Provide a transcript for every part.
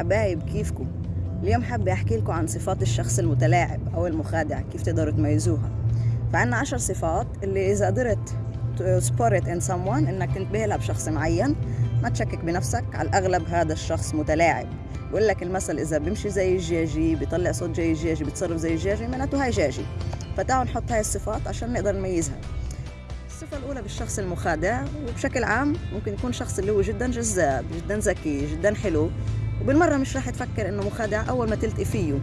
حبايب كيفكم؟ اليوم حابة أحكي لكم عن صفات الشخص المتلاعب أو المخادع كيف تقدروا تميزوها. فعنا عشر صفات اللي إذا قدرت it in someone إنك تنتبه لها بشخص معين ما تشكك بنفسك على الأغلب هذا الشخص متلاعب. بقول لك المثل إذا بيمشي زي الجاجي بيطلع صوت زي الجاجي بيتصرف زي الجاجي معناته هاي جاجي فتعالوا نحط هاي الصفات عشان نقدر نميزها. الصفة الأولى بالشخص المخادع وبشكل عام ممكن يكون شخص اللي هو جدا جذاب جدا ذكي جدا حلو. وبالمرة مش راح تفكر إنه مخادع أول ما تلتقي فيه.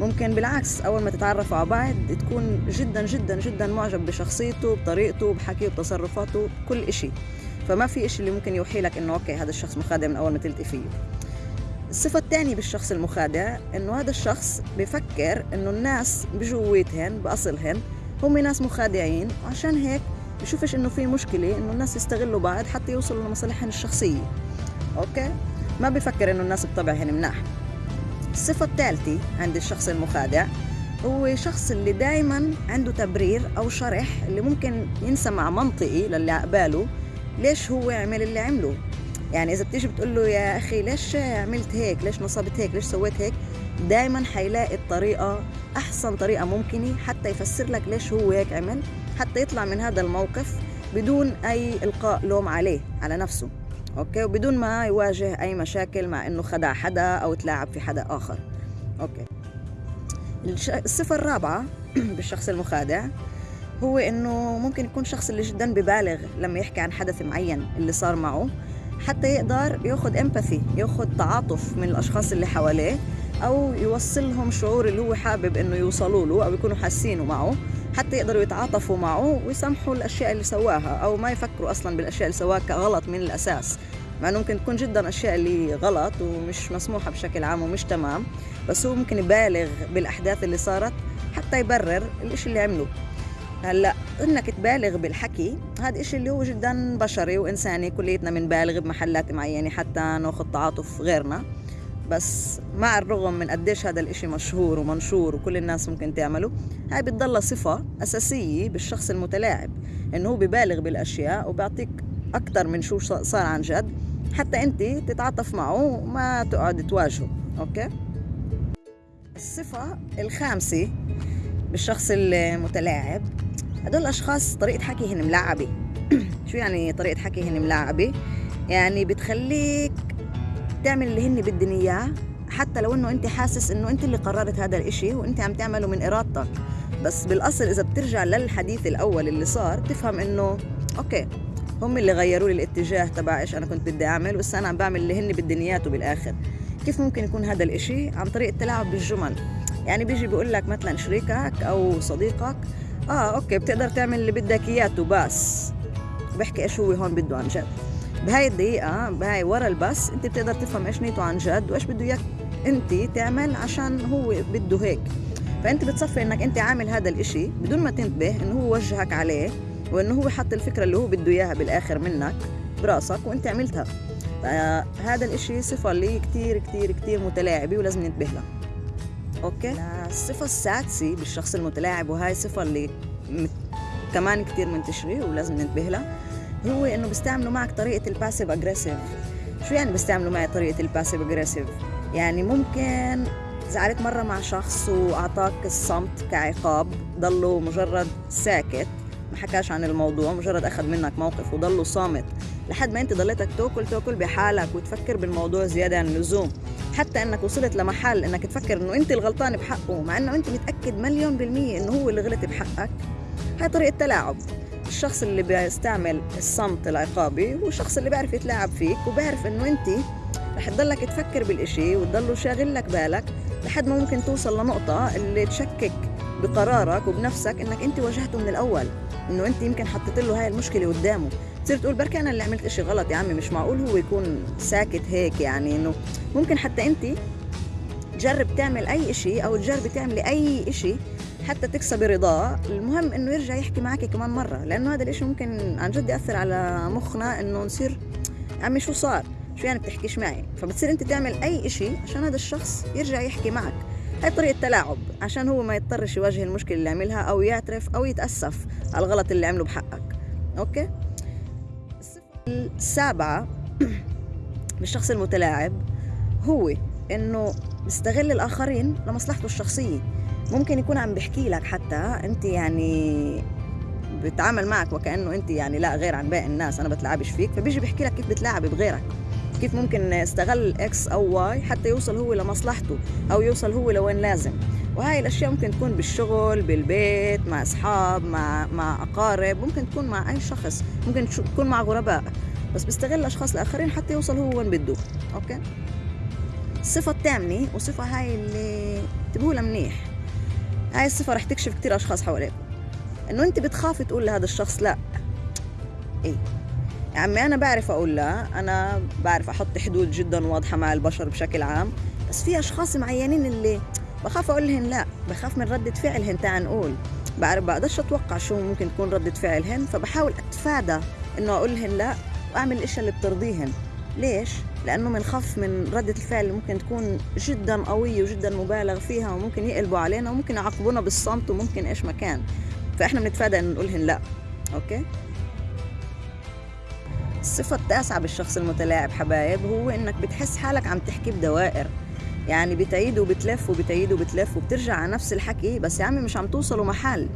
ممكن بالعكس أول ما تتعرفوا على بعض تكون جدا جدا جدا معجب بشخصيته بطريقته بحكيه بتصرفاته بكل إشي. فما في إشي اللي ممكن يوحي لك إنه أوكي هذا الشخص مخادع من أول ما تلتقي فيه. الصفة الثانية بالشخص المخادع إنه هذا الشخص بفكر إنه الناس بجويتهن بأصلهن هم ناس مخادعين. وعشان هيك بشوفش إنه في مشكلة إنه الناس يستغلوا بعض حتى يوصلوا لمصالحهم الشخصية. okay؟ ما بفكر إنه الناس بطبعهن مناح. الصفة الثالثة عند الشخص المخادع هو شخص اللي دايما عنده تبرير أو شرح اللي ممكن ينسمع منطقي للي عقباله ليش هو عمل اللي عمله. يعني إذا بتيجي بتقول له يا أخي ليش عملت هيك؟ ليش نصبت هيك؟ ليش سويت هيك؟ دائما حيلاقي الطريقة أحسن طريقة ممكنة حتى يفسر لك ليش هو هيك عمل حتى يطلع من هذا الموقف بدون أي إلقاء لوم عليه على نفسه. okay؟ وبدون ما يواجه أي مشاكل مع إنه خدع حدا أو تلاعب في حدا آخر. okay. الصفة الرابعة بالشخص المخادع هو إنه ممكن يكون شخص اللي جدا ببالغ لما يحكي عن حدث معين اللي صار معه حتى يقدر ياخذ empathy ياخذ تعاطف من الأشخاص اللي حواليه أو يوصلهم شعور اللي هو حابب إنه يوصلوا له أو يكونوا حاسينه معه. حتى يقدروا يتعاطفوا معه ويسامحوا الأشياء اللي سواها أو ما يفكروا أصلا بالأشياء اللي سواها كغلط من الأساس. مع إنه ممكن تكون جدا أشياء اللي غلط ومش مسموحة بشكل عام ومش تمام بس هو ممكن يبالغ بالأحداث اللي صارت حتى يبرر الإشي اللي عمله هلأ إنك تبالغ بالحكي هذا إشي اللي هو جدا بشري وإنساني كليتنا بنبالغ بمحلات معينة حتى ناخذ تعاطف غيرنا. بس مع الرغم من قديش هذا الإشي مشهور ومنشور وكل الناس ممكن تعمله هاي بتضل صفة أساسية بالشخص المتلاعب إنه هو ببالغ بالأشياء وبيعطيك أكثر من شو صار عن جد حتى أنت تتعاطف معه وما تقعد تواجهه أوكي الصفة الخامسة بالشخص المتلاعب هدول الأشخاص طريقة حكيهن ملعبة شو يعني طريقة حكيهن ملعبة؟ يعني بتخليك تعمل اللي هن بدهن إياه حتى لو إنه أنت حاسس إنه أنت اللي قررت هذا الإشي وأنت عم تعمله من إرادتك. بس بالأصل إذا بترجع للحديث الأول اللي صار بتفهم إنه okay هم اللي غيروا لي الاتجاه تبع إيش أنا كنت بدي أعمل بس أنا عم بعمل اللي هن بدهن إياته بالآخر. كيف ممكن يكون هذا الإشي؟ عن طريق التلاعب بالجمل. يعني بيجي بيقول لك مثلا شريكك أو صديقك آه okay بتقدر تعمل اللي بدك إياه بس. بحكي إيش هو هون بده عن جد. بهاي الدقيقة بهاي ورا البس انت بتقدر تفهم إيش نيته عن جد وإيش بده إياك انت تعمل عشان هو بده هيك. فأنت بتصفي إنك انت عامل هذا الإشي بدون ما تنتبه إنه هو وجهك عليه وإنه هو حط الفكرة اللي هو بده إياها بالآخر منك براسك وانت عملتها. فهذا الإشي صفة اللي كتير كتير كتير متلاعبة ولازم ننتبه لها. أوكي؟ الصفة السادسة بالشخص المتلاعب وهاي الصفة اللي كمان كتير منتشرة ولازم ننتبه لها. هو إنه بيستعملوا معك طريقة ال passive aggressive شو يعني بيستعملوا معي طريقة ال passive aggressive يعني ممكن زعلت مرة مع شخص وأعطاك الصمت كعقاب ضله مجرد ساكت ما حكاش عن الموضوع مجرد أخذ منك موقف وضله صامت. لحد ما أنت ضليتك تأكل تأكل بحالك وتفكر بالموضوع زيادة عن اللزوم. حتى إنك وصلت لمحل إنك تفكر إنه أنت الغلطان بحقه مع إنه أنت متأكد مليون بالمية إنه هو اللي غلط بحقك. هاي طريقة تلاعب. الشخص اللي بيستعمل الصمت العقابي هو الشخص اللي بيعرف يتلاعب فيك وبيعرف إنه أنت رح تضلك تفكر بالإشي وتضله شاغل لك بالك لحد ما ممكن توصل لنقطة اللي تشكك بقرارك وبنفسك إنك أنت واجهته من الأول. إنه أنت يمكن حطيت له هاي المشكلة قدامه. تصير تقول بركي أنا اللي عملت إشي غلط يا عمي مش معقول هو يكون ساكت هيك يعني إنه ممكن حتى أنت تجرب تعمل أي إشي أو تجربي تعملي أي إشي حتى تكسبي رضاه المهم إنه يرجع يحكي معك كمان مرة لأنه هذا الإشي ممكن عن جد يأثر على مخنا إنه نصير عمي شو صار؟ شو يعني بتحكيش معي؟ فبتصير أنت تعمل أي إشي عشان هذا الشخص يرجع يحكي معك. هاي طريقة تلاعب عشان هو ما يضطرش يواجه المشكلة اللي عملها أو يعترف أو يتأسف على الغلط اللي عمله بحقك. أوكي؟ الصفة السابعة بالشخص المتلاعب هو إنه بيستغل الآخرين لمصلحته الشخصية. ممكن يكون عم بيحكي لك حتى انت يعني بتعامل معك وكأنه انت يعني لا غير عن باقي الناس أنا بتلعبش فيك فبيجي بيحكي لك كيف بتلاعب بغيرك كيف ممكن استغل X أو Y حتى يوصل هو لمصلحته أو يوصل هو لوين لازم. وهاي الأشياء ممكن تكون بالشغل بالبيت مع أصحاب مع مع أقارب ممكن تكون مع أي شخص ممكن تكون مع غرباء بس بيستغل اشخاص الآخرين حتى يوصل هو وين بده. أوكي؟ الصفة الثامنة وصفة هاي اللي انتبهوا منيح هاي الصفة رح تكشف كتير أشخاص حواليكم إنه أنت بتخافي تقول لهذا الشخص لا. إيه. يا عمي أنا بعرف أقول لا. أنا بعرف أحط حدود جدا واضحة مع البشر بشكل عام. بس في أشخاص معينين اللي بخاف أقول لهن لا. بخاف من ردة فعلهن. تعال نقول. بعرف بقدرش أتوقع شو ممكن تكون ردة فعلهن. فبحاول أتفادى إنه أقول لهن لا وأعمل الإشياء اللي بترضيهن. ليش؟ لأنه بنخاف من ردة الفعل اللي ممكن تكون جدا قوية وجدا مبالغ فيها وممكن يقلبوا علينا وممكن يعاقبونا بالصمت وممكن إيش ما كان. فإحنا بنتفادى انه نقولهن لأ. أوكي؟ الصفة التاسعة بالشخص المتلاعب حبايب هو إنك بتحس حالك عم تحكي بدوائر. يعني بتعيد وبتلف وبتعيد وبتلف وبترجع على نفس الحكي بس يا عمي مش عم توصلوا محل.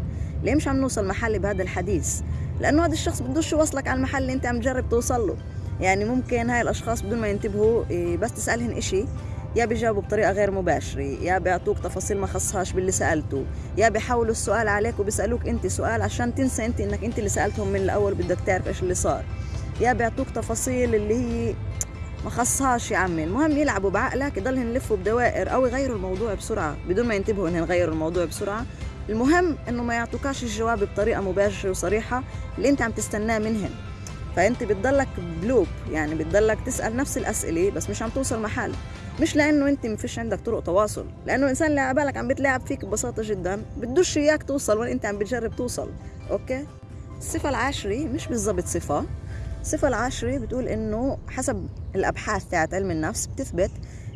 ليه مش عم نوصل محل بهذا الحديث؟ لأنه هذا الشخص بدوش يوصلك على المحل اللي أنت عم تجرب توصل له. يعني ممكن هاي الأشخاص بدون ما ينتبهوا إيه، بس تسألهن إشي يا بيجاوبوا بطريقة غير مباشرة يا بيعطوك تفاصيل ما خصهاش باللي سالته يا بيحولوا السؤال عليك وبيسألوك أنت سؤال عشان تنسى أنت إنك أنت اللي سألتهم من الأول بدك تعرف إيش اللي صار. يا بيعطوك تفاصيل اللي هي ما خصهاش يا عمي. المهم يلعبوا بعقلك يضلهم يلفوا بدوائر أو يغيروا الموضوع بسرعة بدون ما ينتبهوا انهم يغيروا الموضوع بسرعة. المهم إنه ما يعطوكاش الجواب بطريقة مباشرة وصريحة اللي أنت عم تستناه منهم فأنت بتضلك ب loop يعني بتضلك تسأل نفس الأسئلة بس مش عم توصل محل. مش لأنه أنت ما فيش عندك طرق تواصل لأنه الانسان اللي على بالك عم بتلاعب فيك ببساطة جدا بدوش إياك توصل وين أنت عم بتجرب توصل. okay؟ الصفة العاشرة مش بالضبط صفة. الصفة العاشرة بتقول إنه حسب الأبحاث تاعت علم النفس بتثبت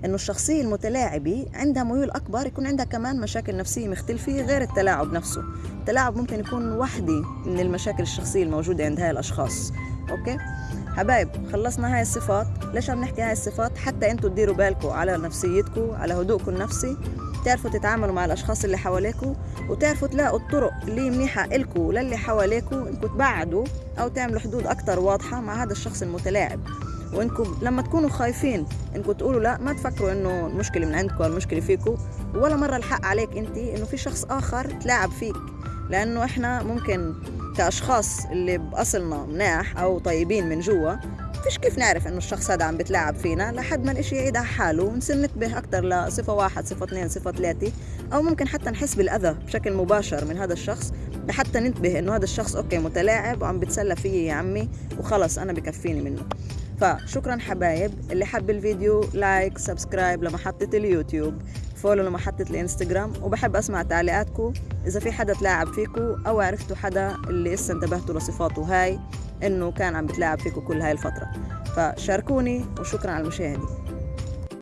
إنه الشخصية المتلاعبة عندها ميول أكبر يكون عندها كمان مشاكل نفسية مختلفة غير التلاعب نفسه. التلاعب ممكن يكون وحدة من المشاكل الشخصية الموجودة عند هاي الأشخاص. okay؟ حبايب خلصنا هاي الصفات. ليش عم نحكي هاي الصفات؟ حتى أنتوا تديروا بالكم على نفسيتكم على هدوءكم النفسي. تعرفوا تتعاملوا مع الأشخاص اللي حواليكم وتعرفوا تلاقوا الطرق اللي منيحة لكم وللي حواليكم انكم تبعدوا أو تعملوا حدود أكثر واضحة مع هذا الشخص المتلاعب. وانكم لما تكونوا خايفين انكم تقولوا لا ما تفكروا إنه المشكلة من عندكم المشكلة فيكم ولا مرة الحق عليك انت إنه في شخص آخر تلاعب فيك. لأنه إحنا ممكن كأشخاص اللي بأصلنا مناح أو طيبين من جوا فيش كيف نعرف إنه الشخص هذا عم بتلاعب فينا؟ لحد ما الإشي يعيد على حاله ونصير ننتبه أكثر لصفة واحد صفة اثنين صفة ثلاثة أو ممكن حتى نحس بالأذى بشكل مباشر من هذا الشخص لحتى ننتبه إنه هذا الشخص أوكي متلاعب وعم بتسلى فيي يا عمي وخلص أنا بكفيني منه. فشكرا حبايب اللي حب الفيديو like subscribe لمحطة اليوتيوب follow لمحطة الانستغرام وبحب أسمع تعليقاتكم إذا في حدا تلاعب فيكم أو عرفتوا حدا اللي لسه انتبهتوا لصفاته هاي إنه كان عم بتلاعب فيكم كل هاي الفترة. فشاركوني وشكرا على المشاهدة.